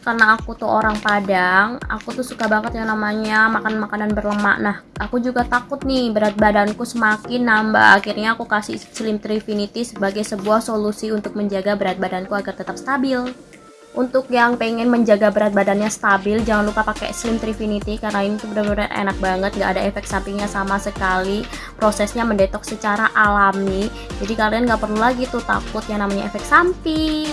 karena aku tuh orang Padang, aku tuh suka banget yang namanya makan makanan berlemak. Nah, aku juga takut nih berat badanku semakin nambah. Akhirnya aku kasih Slim Trifinity sebagai sebuah solusi untuk menjaga berat badanku agar tetap stabil. Untuk yang pengen menjaga berat badannya stabil, jangan lupa pakai Slim Trifinity karena ini tuh benar-benar enak banget, nggak ada efek sampingnya sama sekali. Prosesnya mendetok secara alami, jadi kalian nggak perlu lagi tuh takut yang namanya efek samping.